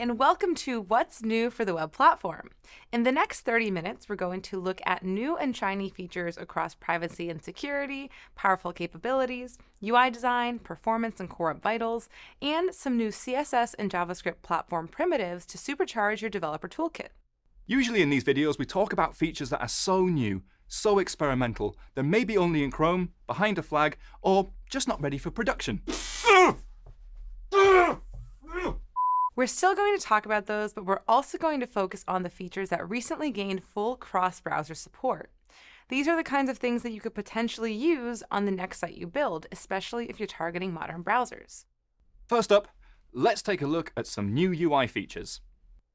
and welcome to What's New for the Web Platform. In the next 30 minutes, we're going to look at new and shiny features across privacy and security, powerful capabilities, UI design, performance and core vitals, and some new CSS and JavaScript platform primitives to supercharge your developer toolkit. Usually in these videos, we talk about features that are so new, so experimental, they're maybe only in Chrome, behind a flag, or just not ready for production. We're still going to talk about those, but we're also going to focus on the features that recently gained full cross-browser support. These are the kinds of things that you could potentially use on the next site you build, especially if you're targeting modern browsers. First up, let's take a look at some new UI features.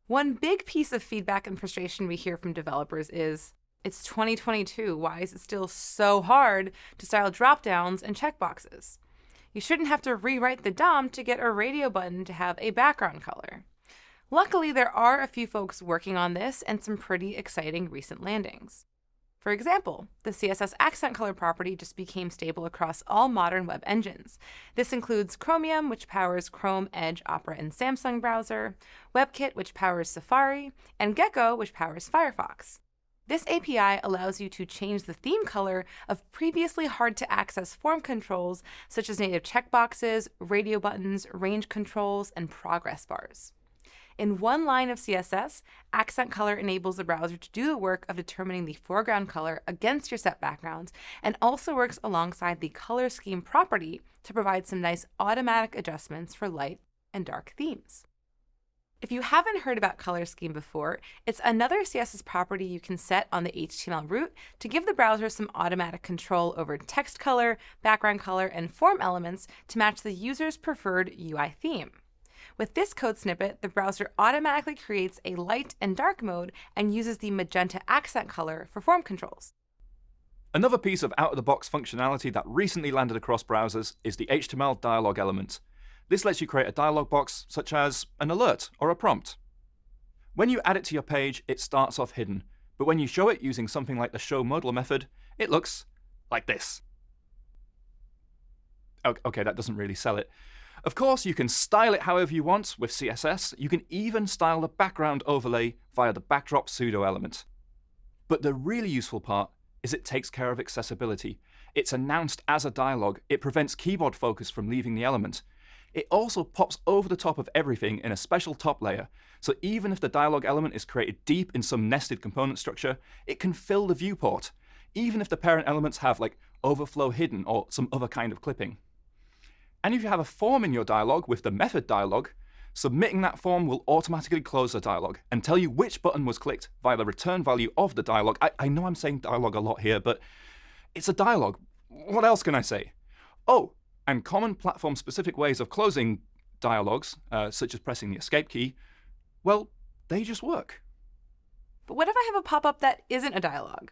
One big piece of feedback and frustration we hear from developers is, it's 2022, why is it still so hard to style dropdowns and checkboxes? You shouldn't have to rewrite the DOM to get a radio button to have a background color. Luckily, there are a few folks working on this and some pretty exciting recent landings. For example, the CSS accent color property just became stable across all modern web engines. This includes Chromium, which powers Chrome, Edge, Opera, and Samsung browser, WebKit, which powers Safari, and Gecko, which powers Firefox. This API allows you to change the theme color of previously hard to access form controls, such as native checkboxes, radio buttons, range controls, and progress bars. In one line of CSS, Accent Color enables the browser to do the work of determining the foreground color against your set background, and also works alongside the color scheme property to provide some nice automatic adjustments for light and dark themes. If you haven't heard about color scheme before, it's another CSS property you can set on the HTML root to give the browser some automatic control over text color, background color, and form elements to match the user's preferred UI theme. With this code snippet, the browser automatically creates a light and dark mode and uses the magenta accent color for form controls. Another piece of out-of-the-box functionality that recently landed across browsers is the HTML dialog element. This lets you create a dialog box, such as an alert or a prompt. When you add it to your page, it starts off hidden, but when you show it using something like the show modal method, it looks like this. OK, that doesn't really sell it. Of course, you can style it however you want with CSS. You can even style the background overlay via the backdrop pseudo element. But the really useful part is it takes care of accessibility. It's announced as a dialog. It prevents keyboard focus from leaving the element. It also pops over the top of everything in a special top layer, so even if the dialog element is created deep in some nested component structure, it can fill the viewport, even if the parent elements have like overflow hidden or some other kind of clipping. And if you have a form in your dialog with the method dialog, submitting that form will automatically close the dialog and tell you which button was clicked via the return value of the dialog. I, I know I'm saying dialog a lot here, but it's a dialog. What else can I say? Oh, and common platform-specific ways of closing dialogues, uh, such as pressing the escape key, well, they just work. But what if I have a pop-up that isn't a dialogue?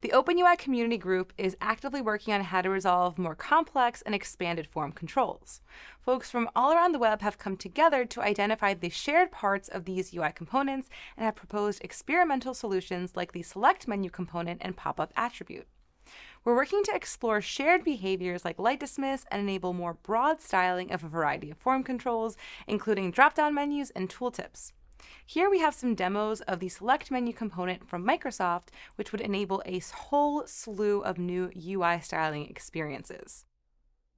The OpenUI community group is actively working on how to resolve more complex and expanded form controls. Folks from all around the web have come together to identify the shared parts of these UI components and have proposed experimental solutions like the select menu component and pop-up attribute. We're working to explore shared behaviors like light dismiss and enable more broad styling of a variety of form controls, including drop-down menus and tooltips. Here we have some demos of the select menu component from Microsoft, which would enable a whole slew of new UI styling experiences.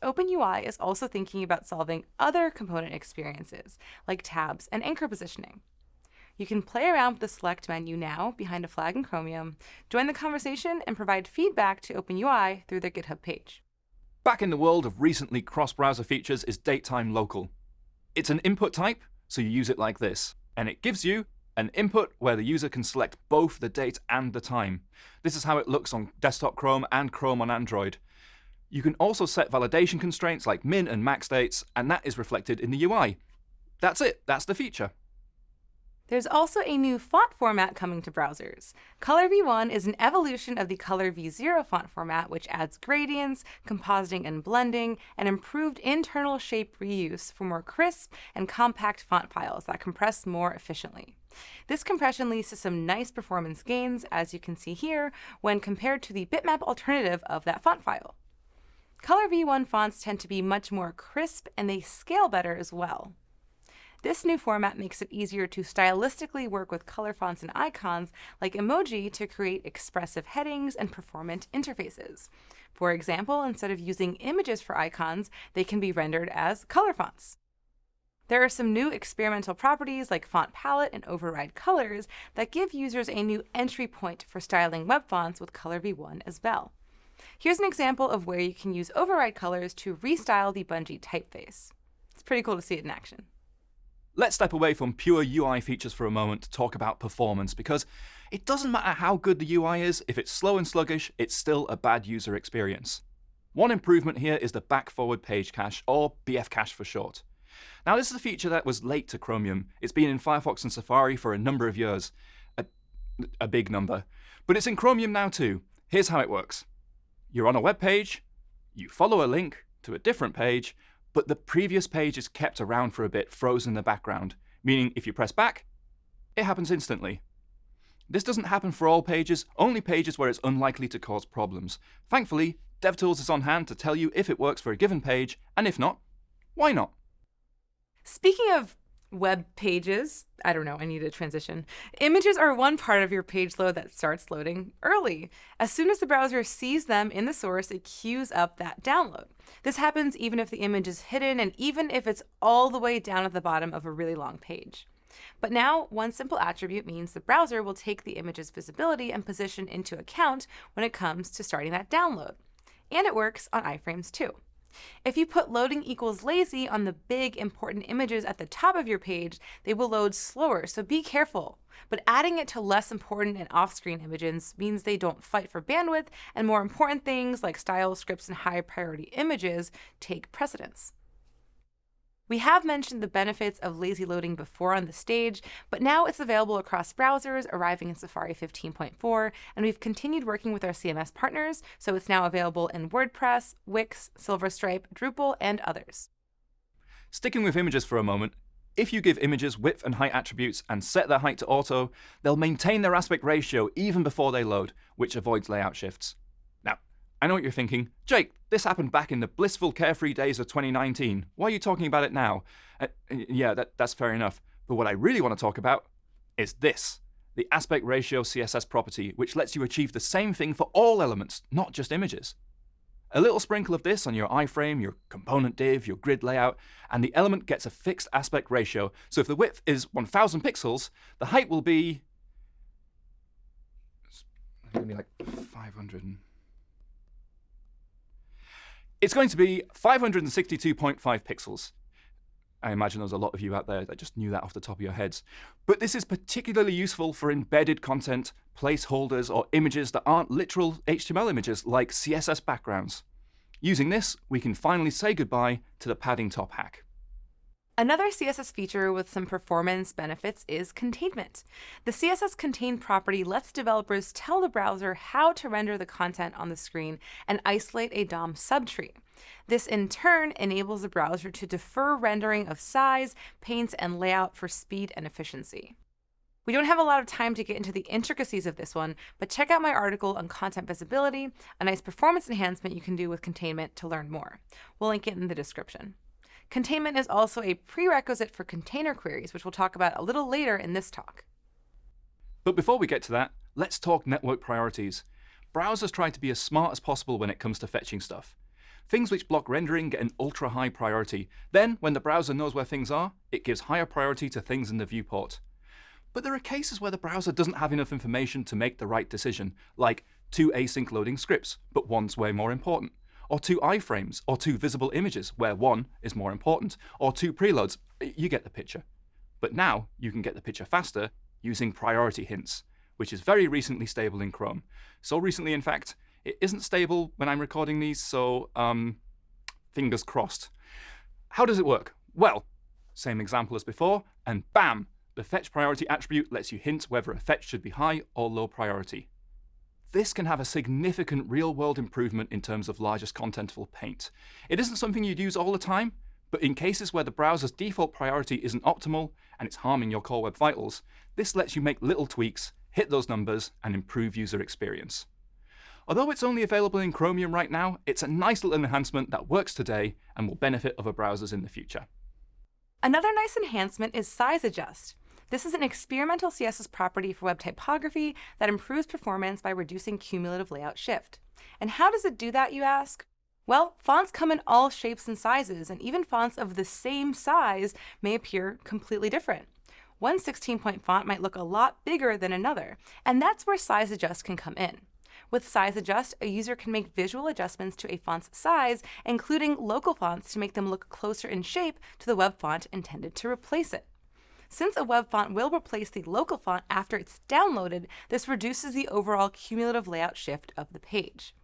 OpenUI is also thinking about solving other component experiences, like tabs and anchor positioning. You can play around with the select menu now behind a flag in Chromium, join the conversation, and provide feedback to OpenUI through their GitHub page. Back in the world of recently cross-browser features is datetime local. It's an input type, so you use it like this, and it gives you an input where the user can select both the date and the time. This is how it looks on desktop Chrome and Chrome on Android. You can also set validation constraints like min and max dates, and that is reflected in the UI. That's it. That's the feature. There's also a new font format coming to browsers. COLRv1 is an evolution of the COLRv0 font format, which adds gradients, compositing and blending, and improved internal shape reuse for more crisp and compact font files that compress more efficiently. This compression leads to some nice performance gains, as you can see here, when compared to the bitmap alternative of that font file. COLRv1 fonts tend to be much more crisp and they scale better as well. This new format makes it easier to stylistically work with color fonts and icons like emoji to create expressive headings and performant interfaces. For example, instead of using images for icons, they can be rendered as color fonts. There are some new experimental properties like font palette and override colors that give users a new entry point for styling web fonts with COLRv1 as well. Here's an example of where you can use override colors to restyle the Bungee typeface. It's pretty cool to see it in action. Let's step away from pure UI features for a moment to talk about performance because it doesn't matter how good the UI is, if it's slow and sluggish, it's still a bad user experience. One improvement here is the back forward page cache, or BF cache for short. Now, this is a feature that was late to Chromium. It's been in Firefox and Safari for a number of years, a, a big number. But it's in Chromium now too. Here's how it works. You're on a web page, you follow a link to a different page, but the previous page is kept around for a bit, frozen in the background, meaning if you press back, it happens instantly. This doesn't happen for all pages, only pages where it's unlikely to cause problems. Thankfully, DevTools is on hand to tell you if it works for a given page, and if not, why not? Speaking of web pages, I don't know, I need a transition. Images are one part of your page load that starts loading early. As soon as the browser sees them in the source, it queues up that download. This happens even if the image is hidden and even if it's all the way down at the bottom of a really long page. But now, one simple attribute means the browser will take the image's visibility and position into account when it comes to starting that download. And it works on iframes too. If you put loading equals lazy on the big important images at the top of your page, they will load slower, so be careful. But adding it to less important and off-screen images means they don't fight for bandwidth, and more important things like style scripts and high priority images take precedence. We have mentioned the benefits of lazy loading before on the stage, but now it's available across browsers, arriving in Safari 15.4, and we've continued working with our CMS partners, so it's now available in WordPress, Wix, Silverstripe, Drupal, and others. Sticking with images for a moment, if you give images width and height attributes and set their height to auto, they'll maintain their aspect ratio even before they load, which avoids layout shifts. I know what you're thinking. Jake, this happened back in the blissful, carefree days of 2019. Why are you talking about it now? Uh, yeah, that, that's fair enough. But what I really want to talk about is this the aspect ratio CSS property, which lets you achieve the same thing for all elements, not just images. A little sprinkle of this on your iframe, your component div, your grid layout, and the element gets a fixed aspect ratio. So if the width is 1000 pixels, the height will be. It's going to be like 500. It's going to be 562.5 pixels. I imagine there's a lot of you out there that just knew that off the top of your heads. But this is particularly useful for embedded content, placeholders, or images that aren't literal HTML images like CSS backgrounds. Using this, we can finally say goodbye to the padding top hack. Another CSS feature with some performance benefits is containment. The CSS contain property lets developers tell the browser how to render the content on the screen and isolate a DOM subtree. This in turn enables the browser to defer rendering of size, paints, and layout for speed and efficiency. We don't have a lot of time to get into the intricacies of this one, but check out my article on content visibility, a nice performance enhancement you can do with containment to learn more. We'll link it in the description. Containment is also a prerequisite for container queries, which we'll talk about a little later in this talk. But before we get to that, let's talk network priorities. Browsers try to be as smart as possible when it comes to fetching stuff. Things which block rendering get an ultra high priority. Then, when the browser knows where things are, it gives higher priority to things in the viewport. But there are cases where the browser doesn't have enough information to make the right decision, like two async loading scripts, but one's way more important or two iframes, or two visible images, where one is more important, or two preloads. You get the picture. But now you can get the picture faster using priority hints, which is very recently stable in Chrome. So recently, in fact, it isn't stable when I'm recording these, so um, fingers crossed. How does it work? Well, same example as before, and bam! The fetch priority attribute lets you hint whether a fetch should be high or low priority. This can have a significant real-world improvement in terms of largest contentful paint. It isn't something you'd use all the time, but in cases where the browser's default priority isn't optimal and it's harming your core web vitals, this lets you make little tweaks, hit those numbers, and improve user experience. Although it's only available in Chromium right now, it's a nice little enhancement that works today and will benefit other browsers in the future. Another nice enhancement is Size Adjust. This is an experimental CSS property for web typography that improves performance by reducing cumulative layout shift. And how does it do that, you ask? Well, fonts come in all shapes and sizes, and even fonts of the same size may appear completely different. One 16-point font might look a lot bigger than another, and that's where Size Adjust can come in. With Size Adjust, a user can make visual adjustments to a font's size, including local fonts to make them look closer in shape to the web font intended to replace it. Since a web font will replace the local font after it's downloaded, this reduces the overall cumulative layout shift of the page.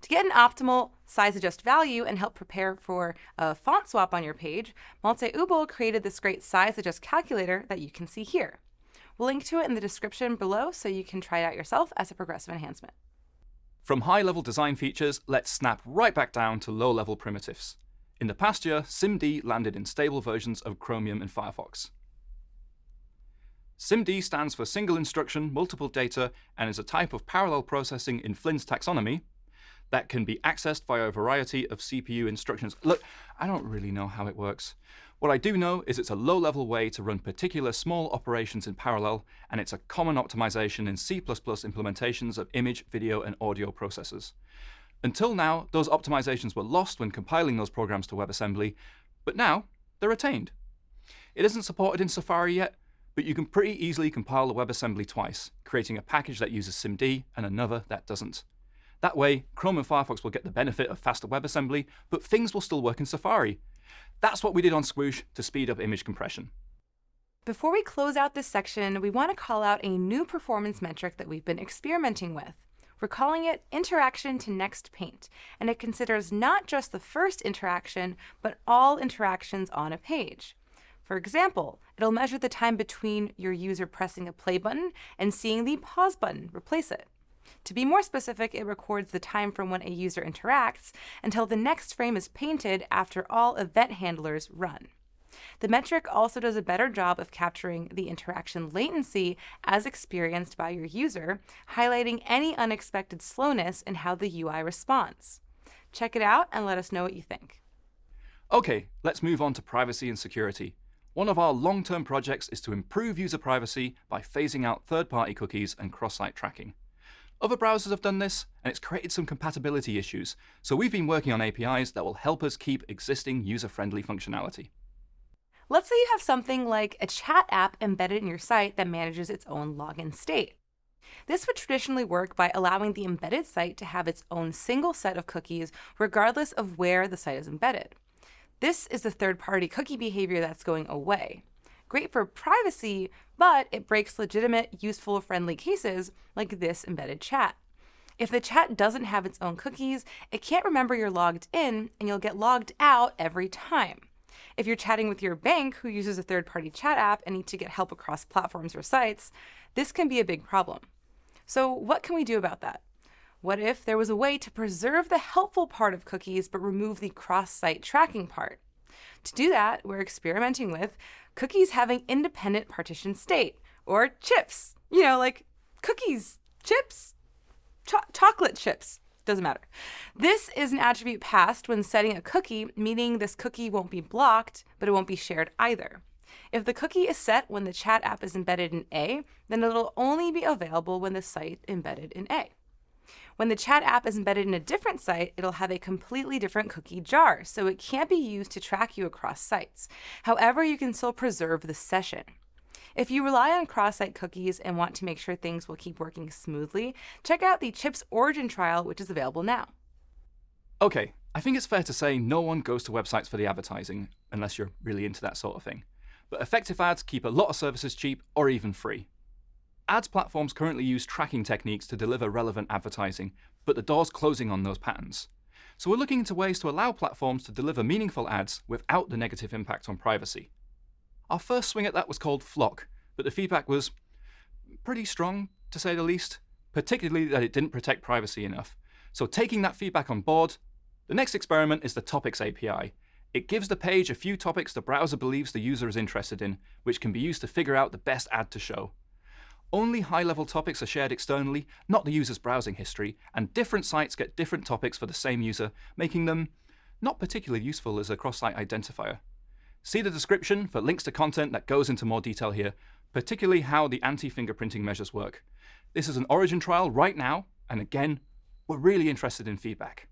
To get an optimal size adjust value and help prepare for a font swap on your page, Malte created this great size adjust calculator that you can see here. We'll link to it in the description below so you can try it out yourself as a progressive enhancement. From high-level design features, let's snap right back down to low-level primitives. In the past year, SIMD landed in stable versions of Chromium and Firefox. SIMD stands for Single Instruction, Multiple Data, and is a type of parallel processing in Flynn's taxonomy, that can be accessed via a variety of CPU instructions. Look, I don't really know how it works. What I do know is it's a low-level way to run particular small operations in parallel, and it's a common optimization in C++ implementations of image, video, and audio processors. Until now, those optimizations were lost when compiling those programs to WebAssembly, but now they're retained. It isn't supported in Safari yet, but you can pretty easily compile the WebAssembly twice, creating a package that uses SIMD and another that doesn't. That way, Chrome and Firefox will get the benefit of faster WebAssembly, but things will still work in Safari. That's what we did on Squoosh to speed up image compression. Before we close out this section, we want to call out a new performance metric that we've been experimenting with. We're calling it Interaction to Next Paint, and it considers not just the first interaction, but all interactions on a page. For example, it'll measure the time between your user pressing a play button and seeing the pause button replace it. To be more specific, it records the time from when a user interacts until the next frame is painted after all event handlers run. The metric also does a better job of capturing the interaction latency as experienced by your user, highlighting any unexpected slowness in how the UI responds. Check it out and let us know what you think. OK, let's move on to privacy and security. One of our long-term projects is to improve user privacy by phasing out third-party cookies and cross-site tracking. Other browsers have done this, and it's created some compatibility issues, so we've been working on APIs that will help us keep existing user-friendly functionality. Let's say you have something like a chat app embedded in your site that manages its own login state. This would traditionally work by allowing the embedded site to have its own single set of cookies regardless of where the site is embedded. This is the third-party cookie behavior that's going away great for privacy, but it breaks legitimate, useful, friendly cases like this embedded chat. If the chat doesn't have its own cookies, it can't remember you're logged in and you'll get logged out every time. If you're chatting with your bank who uses a third party chat app and need to get help across platforms or sites, this can be a big problem. So, what can we do about that? What if there was a way to preserve the helpful part of cookies but remove the cross site tracking part? To do that, we're experimenting with cookies having independent partition state, or chips. You know, like cookies, chips, cho chocolate chips. Doesn't matter. This is an attribute passed when setting a cookie, meaning this cookie won't be blocked, but it won't be shared either. If the cookie is set when the chat app is embedded in A, then it'll only be available when the site embedded in A. When the chat app is embedded in a different site, it'll have a completely different cookie jar, so it can't be used to track you across sites. However, you can still preserve the session. If you rely on cross-site cookies and want to make sure things will keep working smoothly, check out the Chips Origin trial, which is available now. OK, I think it's fair to say no one goes to websites for the advertising, unless you're really into that sort of thing. But effective ads keep a lot of services cheap or even free. Ads platforms currently use tracking techniques to deliver relevant advertising, but the door's closing on those patterns. So we're looking into ways to allow platforms to deliver meaningful ads without the negative impact on privacy. Our first swing at that was called FLoC, but the feedback was pretty strong, to say the least, particularly that it didn't protect privacy enough. So taking that feedback on board, the next experiment is the Topics API. It gives the page a few topics the browser believes the user is interested in, which can be used to figure out the best ad to show. Only high-level topics are shared externally, not the user's browsing history, and different sites get different topics for the same user, making them not particularly useful as a cross-site identifier. See the description for links to content that goes into more detail here, particularly how the anti-fingerprinting measures work. This is an Origin trial right now, and again, we're really interested in feedback.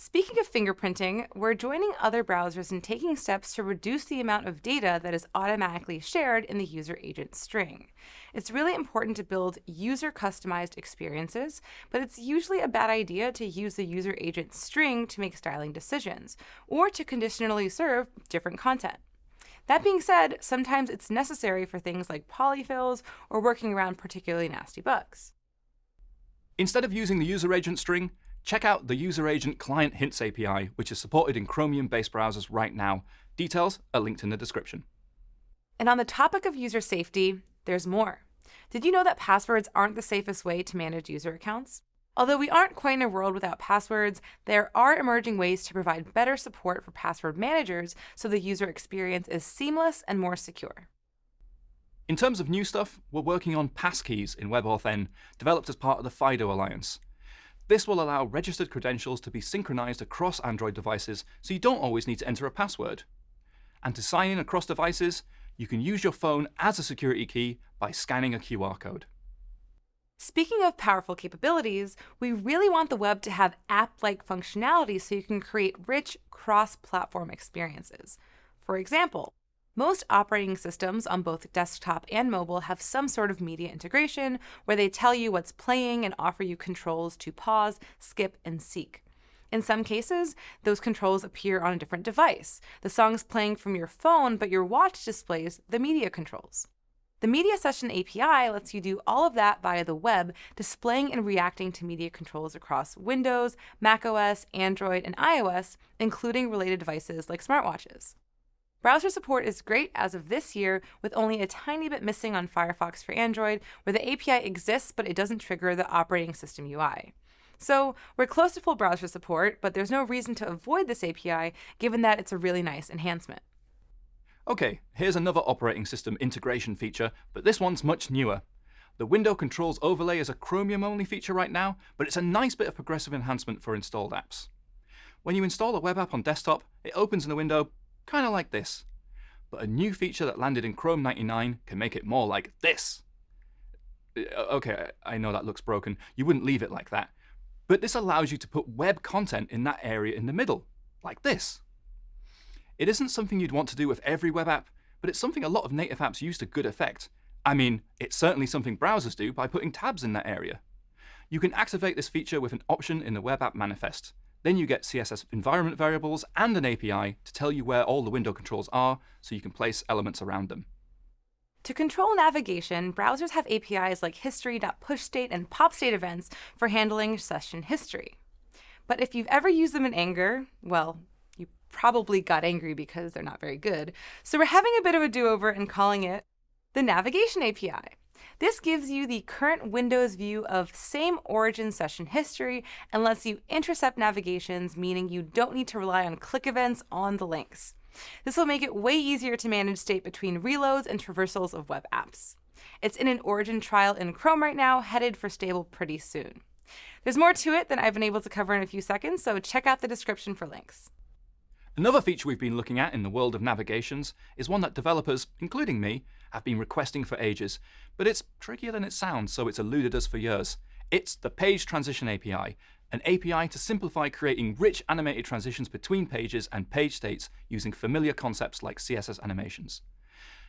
Speaking of fingerprinting, we're joining other browsers in taking steps to reduce the amount of data that is automatically shared in the user agent string. It's really important to build user customized experiences, but it's usually a bad idea to use the user agent string to make styling decisions, or to conditionally serve different content. That being said, sometimes it's necessary for things like polyfills or working around particularly nasty bugs. Instead of using the user agent string, Check out the User Agent Client Hints API, which is supported in Chromium-based browsers right now. Details are linked in the description. And on the topic of user safety, there's more. Did you know that passwords aren't the safest way to manage user accounts? Although we aren't quite in a world without passwords, there are emerging ways to provide better support for password managers so the user experience is seamless and more secure. In terms of new stuff, we're working on passkeys in WebAuthn, developed as part of the FIDO Alliance. This will allow registered credentials to be synchronized across Android devices, so you don't always need to enter a password. And to sign in across devices, you can use your phone as a security key by scanning a QR code. Speaking of powerful capabilities, we really want the web to have app-like functionality so you can create rich cross-platform experiences. For example, most operating systems on both desktop and mobile have some sort of media integration where they tell you what's playing and offer you controls to pause, skip, and seek. In some cases, those controls appear on a different device. The song's playing from your phone, but your watch displays the media controls. The Media Session API lets you do all of that via the web, displaying and reacting to media controls across Windows, macOS, Android, and iOS, including related devices like smartwatches. Browser support is great as of this year, with only a tiny bit missing on Firefox for Android, where the API exists but it doesn't trigger the operating system UI. So we're close to full browser support, but there's no reason to avoid this API given that it's a really nice enhancement. OK, here's another operating system integration feature, but this one's much newer. The Window Controls Overlay is a Chromium-only feature right now, but it's a nice bit of progressive enhancement for installed apps. When you install a web app on desktop, it opens in the window kind of like this. But a new feature that landed in Chrome 99 can make it more like this. Uh, okay, I know that looks broken. You wouldn't leave it like that. But this allows you to put web content in that area in the middle, like this. It isn't something you'd want to do with every web app, but it's something a lot of native apps use to good effect. I mean, it's certainly something browsers do by putting tabs in that area. You can activate this feature with an option in the web app manifest, then you get CSS environment variables and an API to tell you where all the window controls are so you can place elements around them. To control navigation, browsers have APIs like history.pushstate and popstate events for handling session history. But if you've ever used them in anger, well, you probably got angry because they're not very good. So we're having a bit of a do-over and calling it the Navigation API. This gives you the current Windows view of same origin session history and lets you intercept navigations, meaning you don't need to rely on click events on the links. This will make it way easier to manage state between reloads and traversals of web apps. It's in an origin trial in Chrome right now, headed for stable pretty soon. There's more to it than I've been able to cover in a few seconds, so check out the description for links. Another feature we've been looking at in the world of navigations is one that developers, including me, have been requesting for ages, but it's trickier than it sounds, so it's eluded us for years. It's the Page Transition API, an API to simplify creating rich animated transitions between pages and page states using familiar concepts like CSS animations.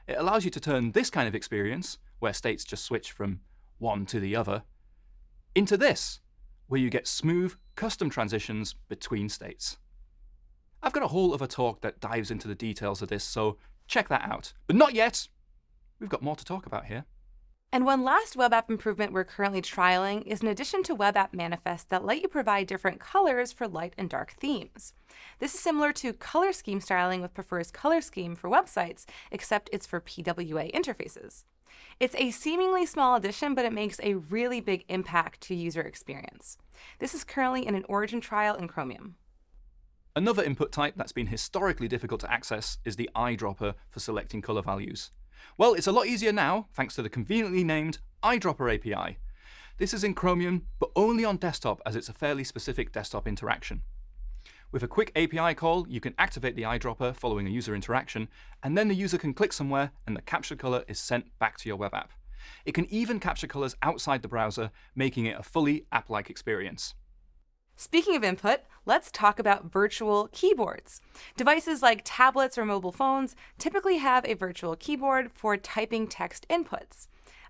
It allows you to turn this kind of experience, where states just switch from one to the other, into this, where you get smooth, custom transitions between states. I've got a whole other talk that dives into the details of this, so check that out. But not yet! We've got more to talk about here. And one last web app improvement we're currently trialing is an addition to web app manifests that let you provide different colors for light and dark themes. This is similar to color scheme styling with Prefers color scheme for websites, except it's for PWA interfaces. It's a seemingly small addition, but it makes a really big impact to user experience. This is currently in an origin trial in Chromium. Another input type that's been historically difficult to access is the eyedropper for selecting color values. Well, it's a lot easier now, thanks to the conveniently named Eyedropper API. This is in Chromium, but only on desktop as it's a fairly specific desktop interaction. With a quick API call, you can activate the eyedropper following a user interaction, and then the user can click somewhere and the captured color is sent back to your web app. It can even capture colors outside the browser, making it a fully app-like experience. Speaking of input, let's talk about virtual keyboards. Devices like tablets or mobile phones typically have a virtual keyboard for typing text inputs.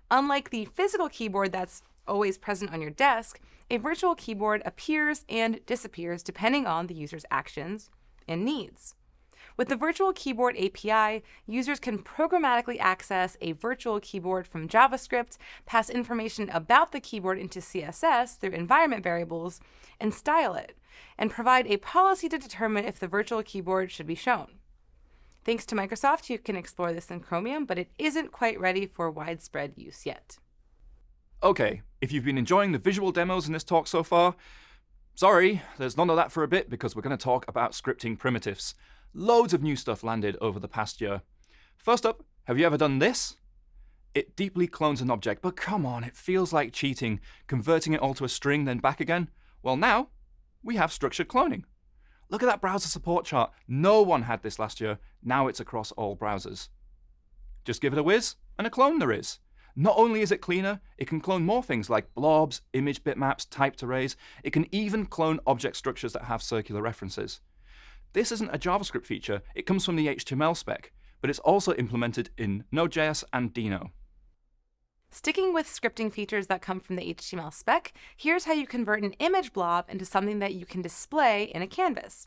Unlike the physical keyboard that's always present on your desk, a virtual keyboard appears and disappears depending on the user's actions and needs. With the Virtual Keyboard API, users can programmatically access a virtual keyboard from JavaScript, pass information about the keyboard into CSS through environment variables, and style it, and provide a policy to determine if the virtual keyboard should be shown. Thanks to Microsoft, you can explore this in Chromium, but it isn't quite ready for widespread use yet. Okay, if you've been enjoying the visual demos in this talk so far, sorry, there's none of that for a bit because we're going to talk about scripting primitives. Loads of new stuff landed over the past year. First up, have you ever done this? It deeply clones an object, but come on, it feels like cheating, converting it all to a string, then back again. Well, now we have structured cloning. Look at that browser support chart. No one had this last year. Now it's across all browsers. Just give it a whiz, and a clone there is. Not only is it cleaner, it can clone more things like blobs, image bitmaps, typed arrays. It can even clone object structures that have circular references. This isn't a JavaScript feature, it comes from the HTML spec, but it's also implemented in Node.js and Deno. Sticking with scripting features that come from the HTML spec, here's how you convert an image blob into something that you can display in a canvas.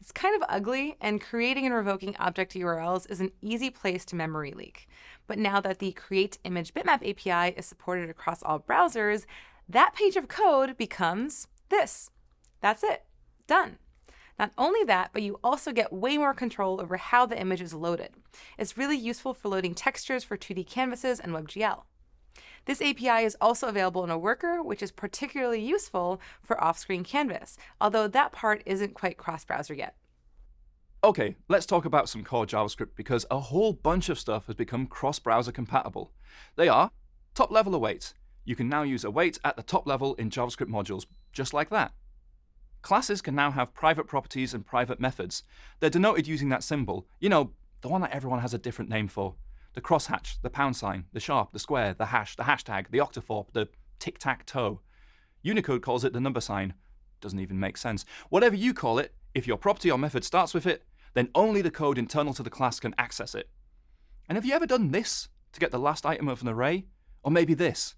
It's kind of ugly, and creating and revoking object URLs is an easy place to memory leak. But now that the Create Image Bitmap API is supported across all browsers, that page of code becomes this. That's it. Done. Not only that, but you also get way more control over how the image is loaded. It's really useful for loading textures for 2D canvases and WebGL. This API is also available in a worker, which is particularly useful for off-screen canvas, although that part isn't quite cross-browser yet. Okay, let's talk about some core JavaScript because a whole bunch of stuff has become cross-browser compatible. They are top-level await. You can now use await at the top level in JavaScript modules, just like that. Classes can now have private properties and private methods. They're denoted using that symbol, you know, the one that everyone has a different name for. The crosshatch, the pound sign, the sharp, the square, the hash, the hashtag, the octothorpe, the tic-tac-toe. Unicode calls it the number sign. Doesn't even make sense. Whatever you call it, if your property or method starts with it, then only the code internal to the class can access it. And have you ever done this to get the last item of an array? Or maybe this?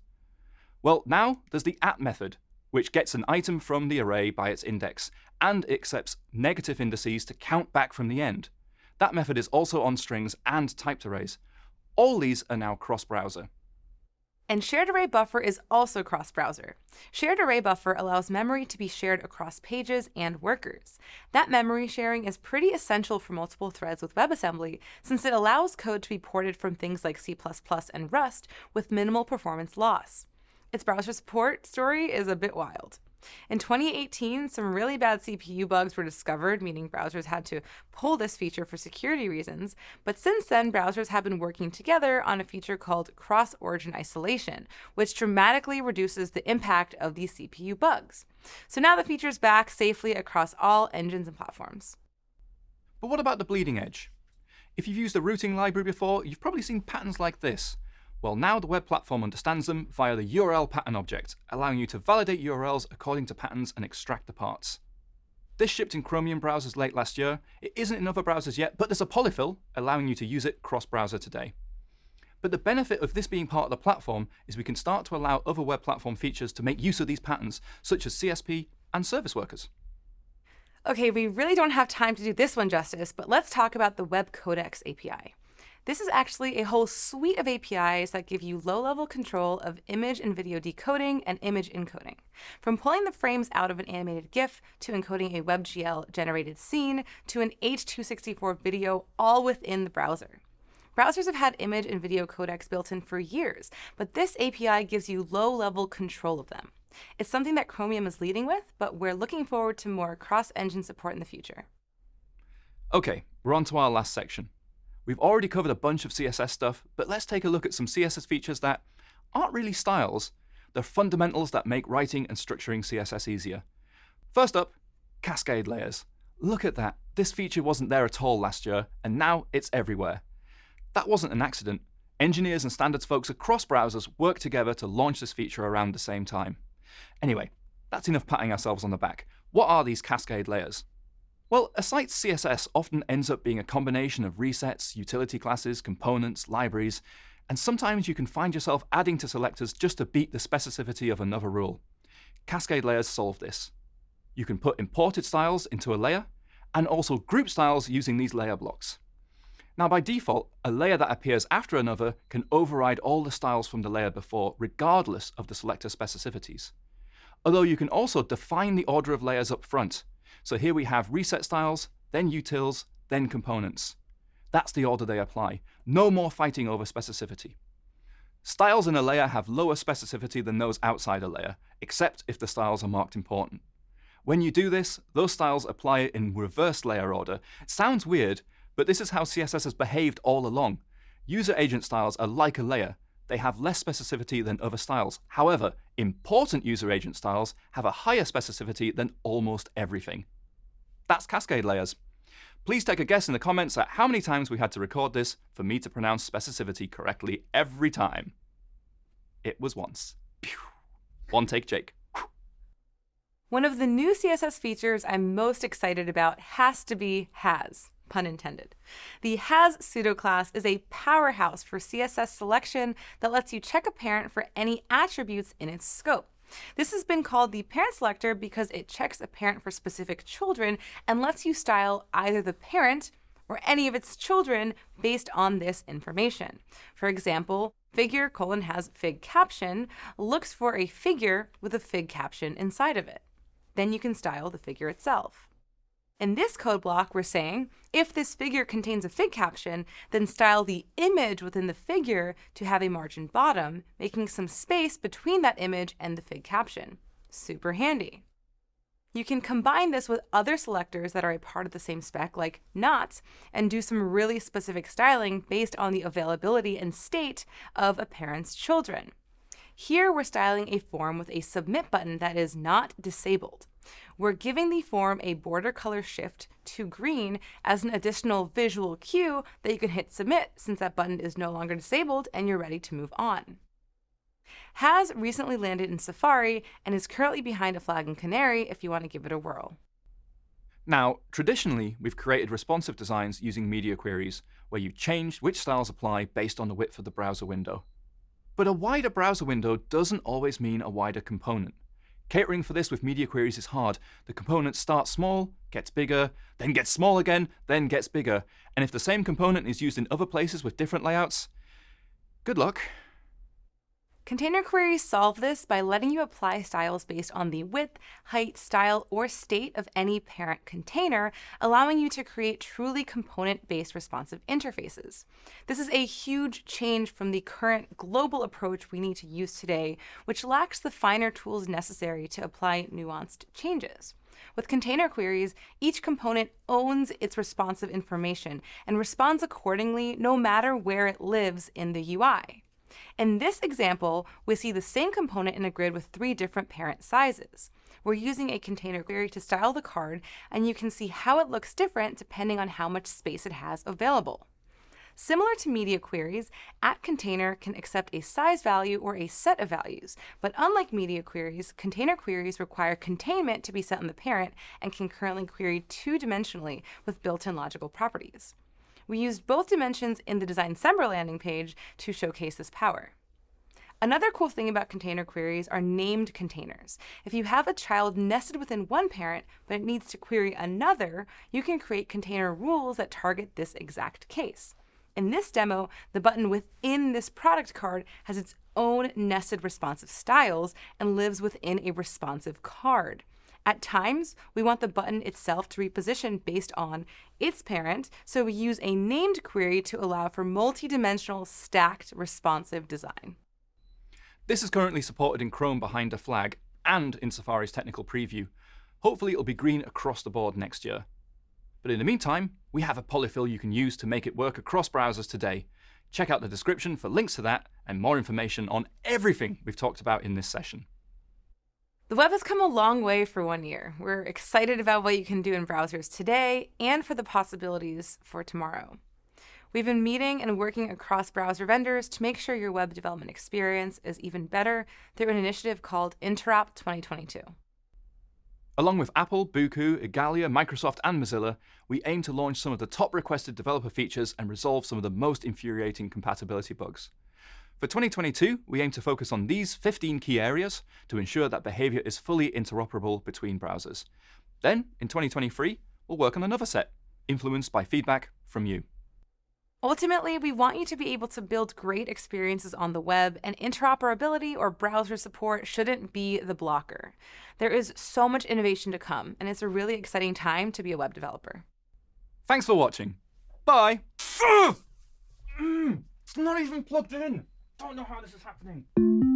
Well, now there's the at method, which gets an item from the array by its index, and accepts negative indices to count back from the end. That method is also on strings and typed arrays. All these are now cross-browser. And shared array buffer is also cross-browser. Shared array buffer allows memory to be shared across pages and workers. That memory sharing is pretty essential for multiple threads with WebAssembly, since it allows code to be ported from things like C++ and Rust with minimal performance loss. Its browser support story is a bit wild. In 2018, some really bad CPU bugs were discovered, meaning browsers had to pull this feature for security reasons. But since then, browsers have been working together on a feature called cross origin isolation, which dramatically reduces the impact of these CPU bugs. So now the feature is back safely across all engines and platforms. But what about the bleeding edge? If you've used the routing library before, you've probably seen patterns like this. Well, now the web platform understands them via the URL pattern object, allowing you to validate URLs according to patterns and extract the parts. This shipped in Chromium browsers late last year. It isn't in other browsers yet, but there's a polyfill allowing you to use it cross-browser today. But the benefit of this being part of the platform is we can start to allow other web platform features to make use of these patterns, such as CSP and service workers. Okay, we really don't have time to do this one justice, but let's talk about the Web Codecs API. This is actually a whole suite of APIs that give you low-level control of image and video decoding and image encoding. From pulling the frames out of an animated GIF to encoding a WebGL-generated scene to an H.264 video all within the browser. Browsers have had image and video codecs built in for years, but this API gives you low-level control of them. It's something that Chromium is leading with, but we're looking forward to more cross-engine support in the future. OK, we're on to our last section. We've already covered a bunch of CSS stuff, but let's take a look at some CSS features that aren't really styles. They're fundamentals that make writing and structuring CSS easier. First up, cascade layers. Look at that. This feature wasn't there at all last year, and now it's everywhere. That wasn't an accident. Engineers and standards folks across browsers worked together to launch this feature around the same time. Anyway, that's enough patting ourselves on the back. What are these cascade layers? Well, a site's CSS often ends up being a combination of resets, utility classes, components, libraries, and sometimes you can find yourself adding to selectors just to beat the specificity of another rule. Cascade layers solve this. You can put imported styles into a layer, and also group styles using these layer blocks. Now, by default, a layer that appears after another can override all the styles from the layer before, regardless of the selector specificities. Although you can also define the order of layers up front. So here we have reset styles, then utils, then components. That's the order they apply. No more fighting over specificity. Styles in a layer have lower specificity than those outside a layer, except if the styles are marked important. When you do this, those styles apply in reverse layer order. It sounds weird, but this is how CSS has behaved all along. User agent styles are like a layer. They have less specificity than other styles. However, important user agent styles have a higher specificity than almost everything. That's cascade layers. Please take a guess in the comments at how many times we had to record this for me to pronounce specificity correctly every time. It was once. One take, Jake. One of the new CSS features I'm most excited about has to be has, pun intended. The has pseudo class is a powerhouse for CSS selection that lets you check a parent for any attributes in its scope. This has been called the parent selector because it checks a parent for specific children and lets you style either the parent or any of its children based on this information. For example, figure colon has fig caption looks for a figure with a fig caption inside of it. Then you can style the figure itself. In this code block, we're saying, if this figure contains a fig caption, then style the image within the figure to have a margin bottom, making some space between that image and the fig caption. Super handy. You can combine this with other selectors that are a part of the same spec, like not, and do some really specific styling based on the availability and state of a parent's children. Here we're styling a form with a submit button that is not disabled. We're giving the form a border color shift to green as an additional visual cue that you can hit submit since that button is no longer disabled and you're ready to move on. Has recently landed in Safari and is currently behind a flag in Canary if you want to give it a whirl. Now, traditionally, we've created responsive designs using media queries, where you changed which styles apply based on the width of the browser window. But a wider browser window doesn't always mean a wider component. Catering for this with media queries is hard. The component starts small, gets bigger, then gets small again, then gets bigger. And if the same component is used in other places with different layouts, good luck. Container queries solve this by letting you apply styles based on the width, height, style, or state of any parent container, allowing you to create truly component-based responsive interfaces. This is a huge change from the current global approach we need to use today, which lacks the finer tools necessary to apply nuanced changes. With container queries, each component owns its responsive information and responds accordingly no matter where it lives in the UI. In this example, we see the same component in a grid with three different parent sizes. We're using a container query to style the card, and you can see how it looks different depending on how much space it has available. Similar to media queries, at container can accept a size value or a set of values, but unlike media queries, container queries require containment to be set on the parent and can currently query two-dimensionally with built-in logical properties. We used both dimensions in the Designcember landing page to showcase this power. Another cool thing about container queries are named containers. If you have a child nested within one parent, but it needs to query another, you can create container rules that target this exact case. In this demo, the button within this product card has its own nested responsive styles and lives within a responsive card. At times, we want the button itself to reposition based on its parent, so we use a named query to allow for multi-dimensional stacked responsive design. This is currently supported in Chrome behind a flag and in Safari's technical preview. Hopefully it'll be green across the board next year. But in the meantime, we have a polyfill you can use to make it work across browsers today. Check out the description for links to that and more information on everything we've talked about in this session. The web has come a long way for one year. We're excited about what you can do in browsers today and for the possibilities for tomorrow. We've been meeting and working across browser vendors to make sure your web development experience is even better through an initiative called Interop 2022. Along with Apple, Bocoup, Igalia, Microsoft, and Mozilla, we aim to launch some of the top requested developer features and resolve some of the most infuriating compatibility bugs. For 2022, we aim to focus on these 15 key areas to ensure that behavior is fully interoperable between browsers. Then, in 2023, we'll work on another set, influenced by feedback from you. Ultimately, we want you to be able to build great experiences on the web, and interoperability or browser support shouldn't be the blocker. There is so much innovation to come, and it's a really exciting time to be a web developer. Thanks for watching. Bye. Mm, it's not even plugged in don't know how this is happening.